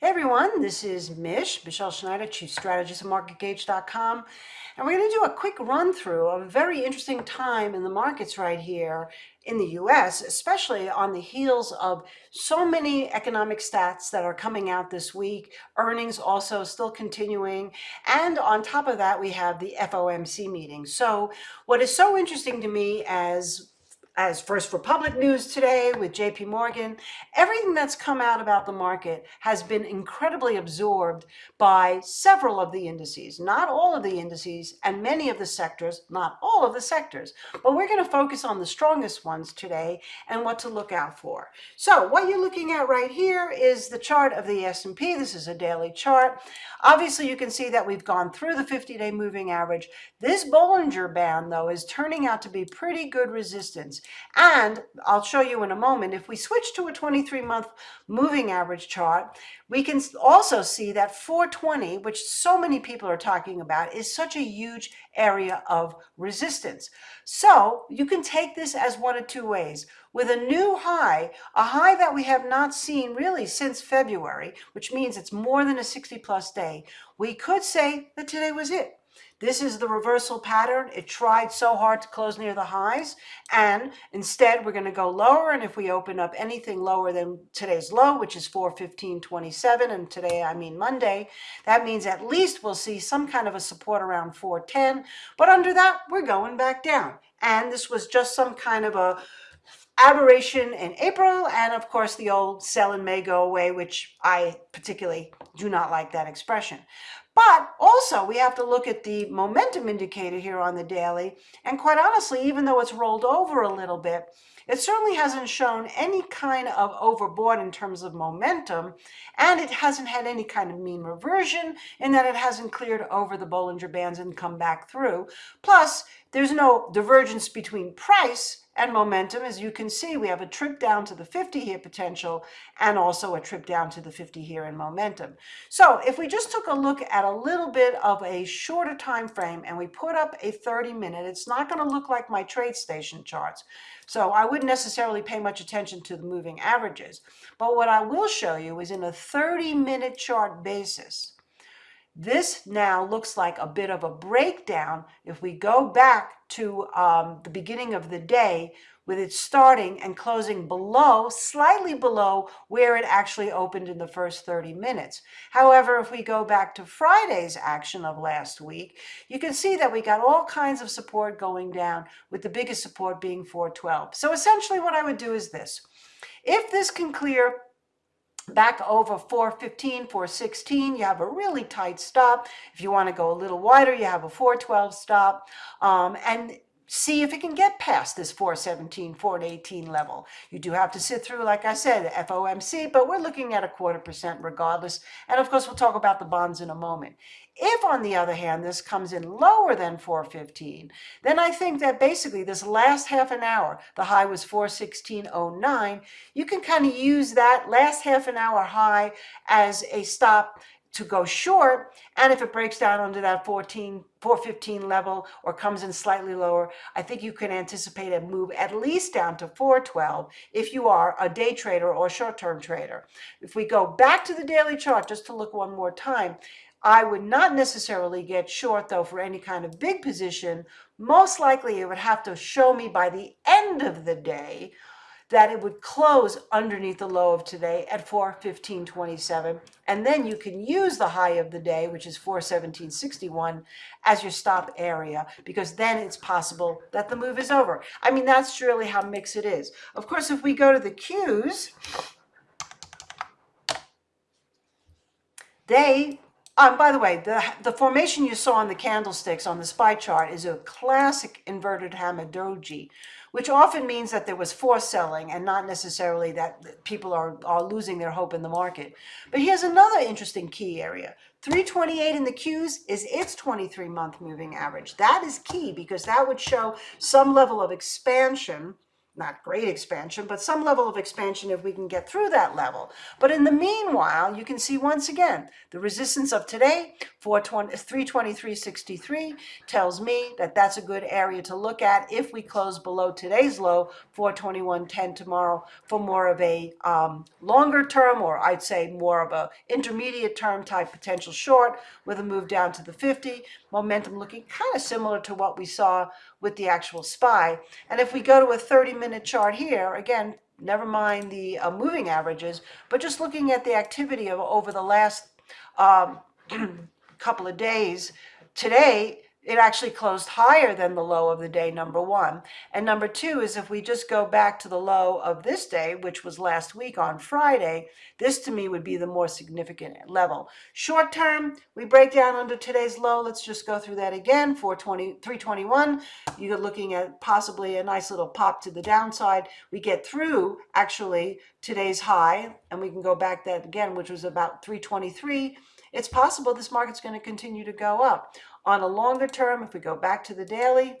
Hey everyone, this is Mish, Michele Schneider, Chief Strategist at MarketGauge.com. And we're going to do a quick run through of a very interesting time in the markets right here in the US, especially on the heels of so many economic stats that are coming out this week, earnings also still continuing, and on top of that we have the FOMC meeting. So what is so interesting to me as as First Republic News today with JP Morgan, everything that's come out about the market has been incredibly absorbed by several of the indices, not all of the indices and many of the sectors, not all of the sectors, but we're going to focus on the strongest ones today and what to look out for. So what you're looking at right here is the chart of the S&P. This is a daily chart. Obviously, you can see that we've gone through the 50-day moving average. This Bollinger Band, though, is turning out to be pretty good resistance. And I'll show you in a moment, if we switch to a 23-month moving average chart, we can also see that 420, which so many people are talking about, is such a huge area of resistance. So you can take this as one of two ways. With a new high, a high that we have not seen really since February, which means it's more than a 60 plus day, we could say that today was it. This is the reversal pattern. It tried so hard to close near the highs and instead we're going to go lower and if we open up anything lower than today's low, which is 415.27 and today I mean Monday, that means at least we'll see some kind of a support around 410, but under that we're going back down. And this was just some kind of a aberration in April, and of course the old sell in May go away, which I particularly do not like that expression. But also we have to look at the momentum indicator here on the daily. And quite honestly, even though it's rolled over a little bit, it certainly hasn't shown any kind of overbought in terms of momentum, and it hasn't had any kind of mean reversion in that it hasn't cleared over the Bollinger Bands and come back through. Plus, there's no divergence between price and momentum. As you can see, we have a trip down to the 50 here potential and also a trip down to the 50 here in momentum. So if we just took a look at a little bit of a shorter time frame and we put up a 30 minute, it's not going to look like my TradeStation charts. So I wouldn't necessarily pay much attention to the moving averages. But what I will show you is in a 30 minute chart basis, this now looks like a bit of a breakdown if we go back to um, the beginning of the day with it starting and closing below, slightly below where it actually opened in the first 30 minutes. However, if we go back to Friday's action of last week, you can see that we got all kinds of support going down with the biggest support being 412. So essentially what I would do is this. If this can clear back over 415, 416, you have a really tight stop. If you want to go a little wider, you have a 412 stop. Um, and see if it can get past this 417, 418 level. You do have to sit through, like I said, FOMC, but we're looking at a quarter percent regardless. And of course, we'll talk about the bonds in a moment. If, on the other hand, this comes in lower than 415, then I think that basically this last half an hour, the high was 416.09, you can kind of use that last half an hour high as a stop to go short. And if it breaks down under that 14, 415 level or comes in slightly lower, I think you can anticipate a move at least down to 412 if you are a day trader or short-term trader. If we go back to the daily chart just to look one more time, I would not necessarily get short though for any kind of big position. Most likely it would have to show me by the end of the day that it would close underneath the low of today at 415.27 and then you can use the high of the day which is 417.61 as your stop area because then it's possible that the move is over. I mean that's really how mixed it is. Of course if we go to the Qs they um, by the way, the, the formation you saw on the candlesticks on the SPY chart is a classic inverted hammer doji, which often means that there was forced selling and not necessarily that people are, are losing their hope in the market. But here's another interesting key area. 328 in the Qs is its 23-month moving average. That is key because that would show some level of expansion not great expansion, but some level of expansion if we can get through that level. But in the meanwhile, you can see once again, the resistance of today, 323.63, tells me that that's a good area to look at if we close below today's low, 421.10 tomorrow, for more of a um, longer term, or I'd say more of a intermediate term type potential short with a move down to the 50. Momentum looking kind of similar to what we saw with the actual SPY. And if we go to a 30 minute chart here, again, never mind the uh, moving averages, but just looking at the activity of over the last um, couple of days, today it actually closed higher than the low of the day, number one. And number two is if we just go back to the low of this day, which was last week on Friday, this to me would be the more significant level. Short term, we break down under today's low. Let's just go through that again, 420, 321. You're looking at possibly a nice little pop to the downside. We get through actually today's high, and we can go back that again, which was about 323 it's possible this market's going to continue to go up. On a longer term, if we go back to the daily,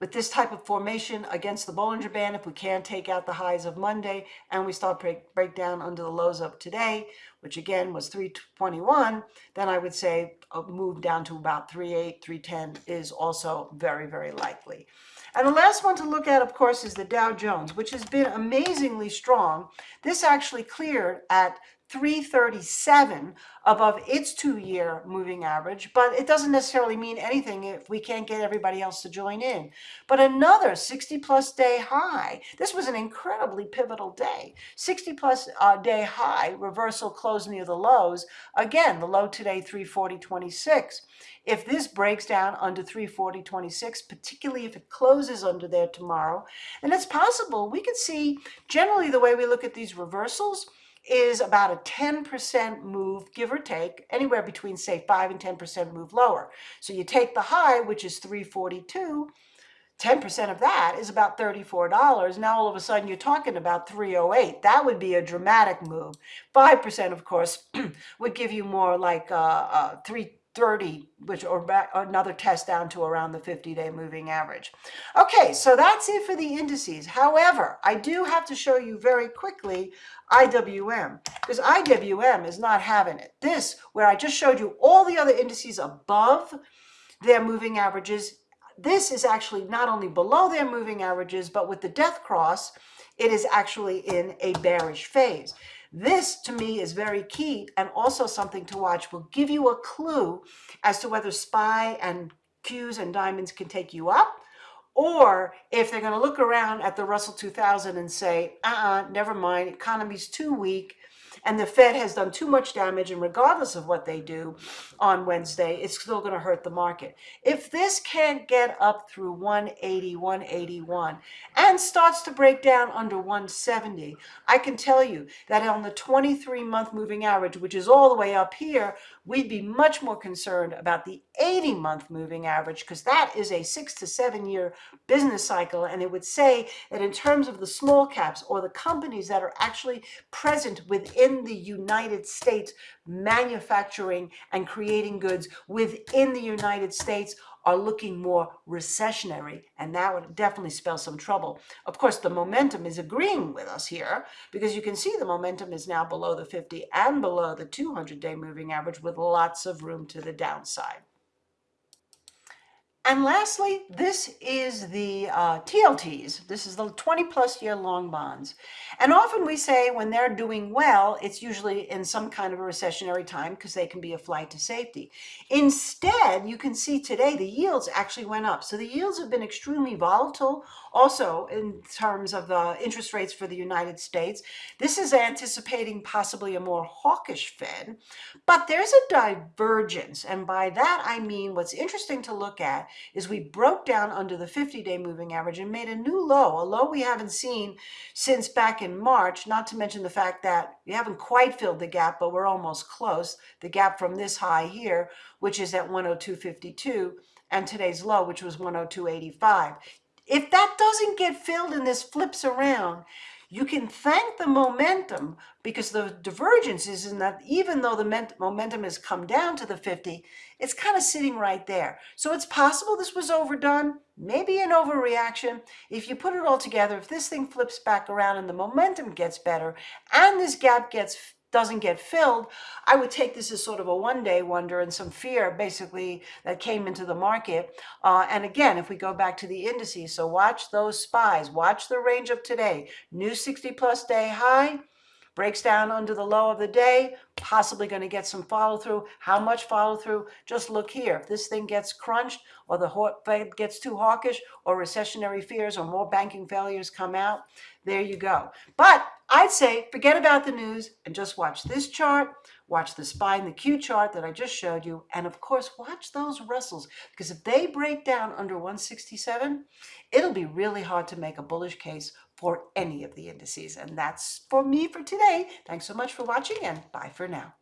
with this type of formation against the Bollinger Band, if we can take out the highs of Monday and we start break, break down under the lows of today, which again was 321, then I would say a move down to about 38, 310 is also very, very likely. And the last one to look at, of course, is the Dow Jones, which has been amazingly strong. This actually cleared at 337 above its two-year moving average, but it doesn't necessarily mean anything if we can't get everybody else to join in. But another 60 plus day high, this was an incredibly pivotal day, 60 plus uh, day high, reversal close near the lows. Again, the low today, 340.26. If this breaks down under 340.26, particularly if it closes under there tomorrow, and it's possible we could see generally the way we look at these reversals, is about a 10% move, give or take, anywhere between say 5 and 10% move lower. So you take the high, which is 342, 10% of that is about $34. Now all of a sudden you're talking about 308. That would be a dramatic move. 5% of course would give you more like uh, uh, 3 30, which or back, another test down to around the 50-day moving average. Okay, so that's it for the indices. However, I do have to show you very quickly IWM because IWM is not having it. This, where I just showed you all the other indices above their moving averages, this is actually not only below their moving averages, but with the death cross, it is actually in a bearish phase. This, to me, is very key and also something to watch. Will give you a clue as to whether SPY and Qs and diamonds can take you up or if they're going to look around at the Russell 2000 and say, uh-uh, never mind, economy's too weak, and the Fed has done too much damage, and regardless of what they do on Wednesday, it's still going to hurt the market. If this can't get up through 180, 181, and starts to break down under 170, I can tell you that on the 23-month moving average, which is all the way up here, we'd be much more concerned about the 80-month moving average because that is a six to seven year business cycle. And it would say that in terms of the small caps or the companies that are actually present within the United States, manufacturing and creating goods within the United States are looking more recessionary, and that would definitely spell some trouble. Of course, the momentum is agreeing with us here because you can see the momentum is now below the 50 and below the 200-day moving average with lots of room to the downside. And lastly, this is the uh, TLTs. This is the 20 plus year long bonds. And often we say when they're doing well, it's usually in some kind of a recessionary time because they can be a flight to safety. Instead, you can see today the yields actually went up. So the yields have been extremely volatile also in terms of the interest rates for the United States. This is anticipating possibly a more hawkish Fed, but there's a divergence. And by that, I mean what's interesting to look at is we broke down under the 50-day moving average and made a new low, a low we haven't seen since back in March, not to mention the fact that we haven't quite filled the gap, but we're almost close. The gap from this high here, which is at 102.52, and today's low, which was 102.85. If that doesn't get filled and this flips around, you can thank the momentum because the divergence is in that even though the momentum has come down to the 50, it's kind of sitting right there. So it's possible this was overdone, maybe an overreaction. If you put it all together, if this thing flips back around and the momentum gets better and this gap gets doesn't get filled, I would take this as sort of a one-day wonder and some fear basically that came into the market. Uh, and again, if we go back to the indices, so watch those spies, watch the range of today, new 60 plus day high, breaks down under the low of the day, possibly going to get some follow through. How much follow through? Just look here. If this thing gets crunched or the Fed gets too hawkish or recessionary fears or more banking failures come out, there you go. But I'd say forget about the news and just watch this chart, watch the SPY and the Q chart that I just showed you, and of course, watch those Russells because if they break down under 167, it'll be really hard to make a bullish case for any of the indices. And that's for me for today. Thanks so much for watching and bye for now.